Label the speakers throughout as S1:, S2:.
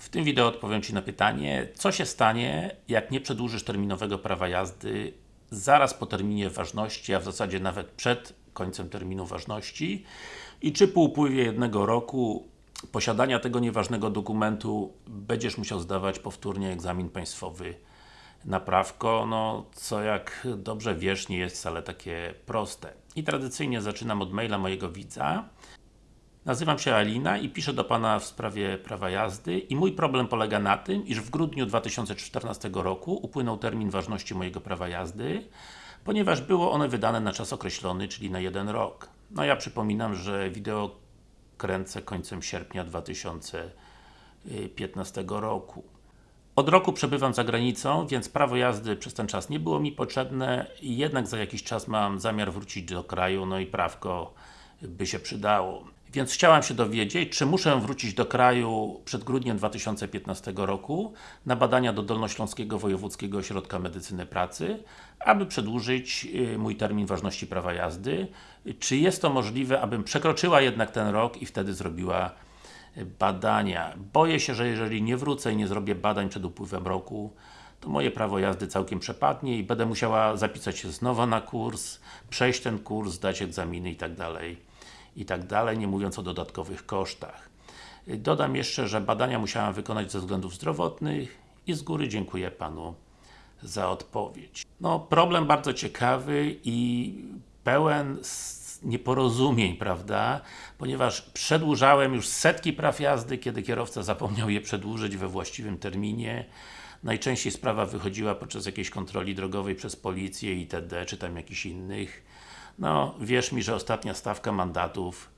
S1: W tym wideo odpowiem Ci na pytanie, co się stanie, jak nie przedłużysz terminowego prawa jazdy zaraz po terminie ważności, a w zasadzie nawet przed końcem terminu ważności i czy po upływie jednego roku posiadania tego nieważnego dokumentu będziesz musiał zdawać powtórnie egzamin państwowy na prawko, no co jak dobrze wiesz, nie jest wcale takie proste. I tradycyjnie zaczynam od maila mojego widza. Nazywam się Alina i piszę do Pana w sprawie prawa jazdy i mój problem polega na tym, iż w grudniu 2014 roku upłynął termin ważności mojego prawa jazdy, ponieważ było one wydane na czas określony, czyli na jeden rok. No ja przypominam, że wideo kręcę końcem sierpnia 2015 roku. Od roku przebywam za granicą, więc prawo jazdy przez ten czas nie było mi potrzebne, jednak za jakiś czas mam zamiar wrócić do kraju, no i prawko by się przydało. Więc chciałam się dowiedzieć, czy muszę wrócić do kraju przed grudniem 2015 roku na badania do Dolnośląskiego Wojewódzkiego Ośrodka Medycyny Pracy, aby przedłużyć y, mój termin ważności prawa jazdy. Czy jest to możliwe, abym przekroczyła jednak ten rok i wtedy zrobiła y, badania. Boję się, że jeżeli nie wrócę i nie zrobię badań przed upływem roku, to moje prawo jazdy całkiem przepadnie i będę musiała zapisać się znowu na kurs, przejść ten kurs, zdać egzaminy i tak i tak dalej, nie mówiąc o dodatkowych kosztach. Dodam jeszcze, że badania musiałam wykonać ze względów zdrowotnych i z góry dziękuję Panu za odpowiedź. No, problem bardzo ciekawy i pełen nieporozumień, prawda? Ponieważ przedłużałem już setki praw jazdy, kiedy kierowca zapomniał je przedłużyć we właściwym terminie. Najczęściej sprawa wychodziła podczas jakiejś kontroli drogowej przez policję itd., czy tam jakichś innych. No, wierz mi, że ostatnia stawka mandatów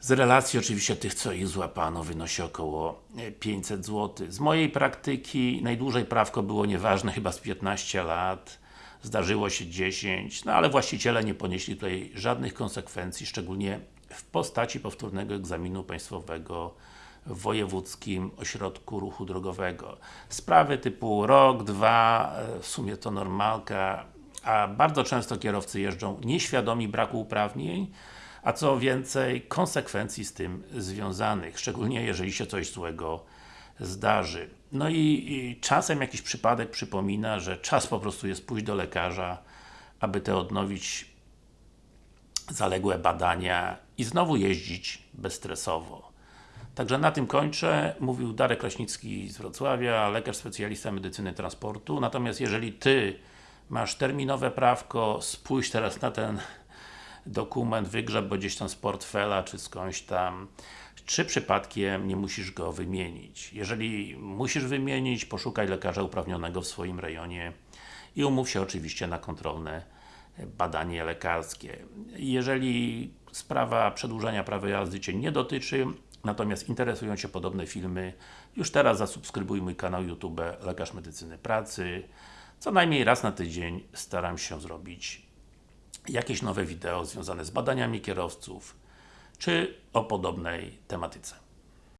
S1: z relacji oczywiście tych, co ich złapano, wynosi około 500 zł. Z mojej praktyki najdłużej prawko było nieważne, chyba z 15 lat. Zdarzyło się 10, no ale właściciele nie ponieśli tutaj żadnych konsekwencji, szczególnie w postaci powtórnego egzaminu państwowego w Wojewódzkim Ośrodku Ruchu Drogowego. Sprawy typu rok, dwa, w sumie to normalka, a bardzo często kierowcy jeżdżą nieświadomi braku uprawnień, a co więcej, konsekwencji z tym związanych, szczególnie jeżeli się coś złego zdarzy. No i, i, czasem jakiś przypadek przypomina, że czas po prostu jest pójść do lekarza, aby te odnowić zaległe badania i znowu jeździć bezstresowo. Także na tym kończę. Mówił Darek Kraśnicki z Wrocławia, lekarz specjalista medycyny transportu. Natomiast jeżeli Ty masz terminowe prawko, spójrz teraz na ten dokument, wygrzeb bo gdzieś tam z portfela, czy skądś tam, czy przypadkiem nie musisz go wymienić. Jeżeli musisz wymienić, poszukaj lekarza uprawnionego w swoim rejonie i umów się oczywiście na kontrolne badanie lekarskie. Jeżeli sprawa przedłużania prawa jazdy Cię nie dotyczy, natomiast interesują Cię podobne filmy, już teraz zasubskrybuj mój kanał YouTube Lekarz Medycyny Pracy. Co najmniej raz na tydzień staram się zrobić jakieś nowe wideo związane z badaniami kierowców, czy o podobnej tematyce.